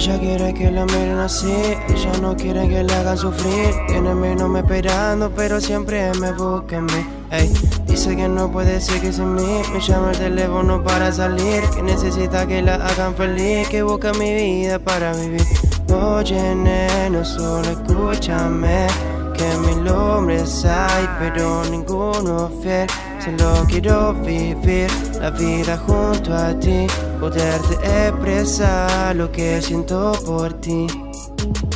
Ella quiere que la miren así, ella no quiere que le hagan sufrir. Tiene mi nombre esperando, pero siempre me busca mí. Ey, dice que no puede seguir sin mí, me llama el teléfono para salir. Que necesita que la hagan feliz, que busca mi vida para vivir. Oye, neno, solo escúchame. Que mil hombres hay, pero ninguno fiel. Solo quiero vivir la vida junto a ti, poderte expresar lo que siento por ti.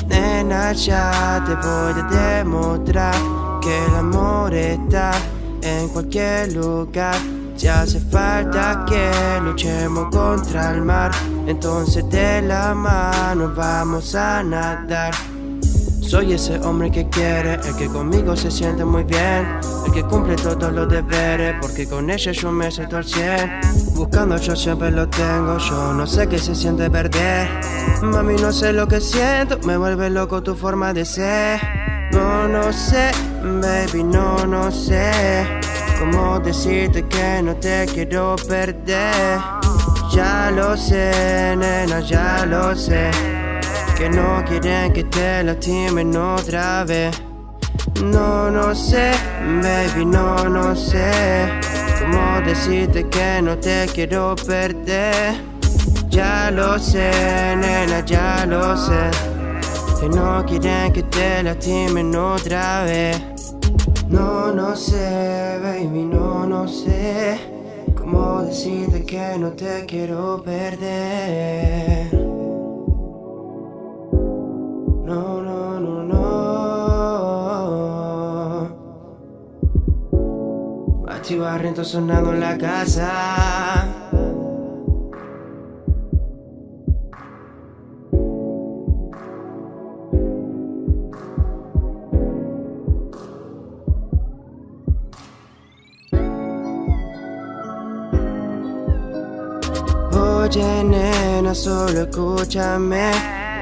Nena, ya te voy a demostrar que el amor está en cualquier lugar. Si hace falta que luchemos contra el mar, entonces de la mano vamos a nadar. Soy ese hombre que quiere, el que conmigo se siente muy bien El que cumple todos los deberes, porque con ella yo me siento al cien. Buscando yo siempre lo tengo, yo no sé qué se siente perder. Mami no sé lo que siento, me vuelve loco tu forma de ser. No, no sé, baby, no, no sé Cómo decirte que no te quiero perder. Ya lo sé, nena, ya lo sé que no quieren que te lastimen otra vez. No, no sé, baby, no, no sé cómo decirte que no te quiero perder. Ya lo sé, nena, ya lo sé. Que no quieren que te lastimen otra vez. No, no sé, baby, no, no sé cómo decirte que no te quiero perder. Machi Barriento sonando en la casa. Oye, nena, solo escúchame.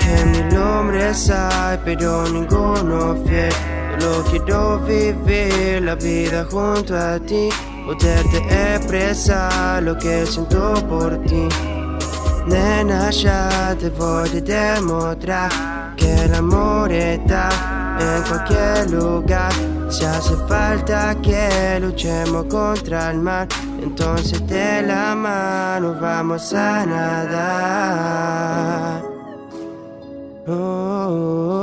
Que mil hombres hay, pero ninguno fiel. Solo quiero vivir la vida junto a ti. Poderte expresar lo que siento por ti. Nena, ya te voy a demostrar que el amor está en cualquier lugar. Si hace falta que luchemos contra el mar, entonces de la mano vamos a nadar. Oh, oh, oh.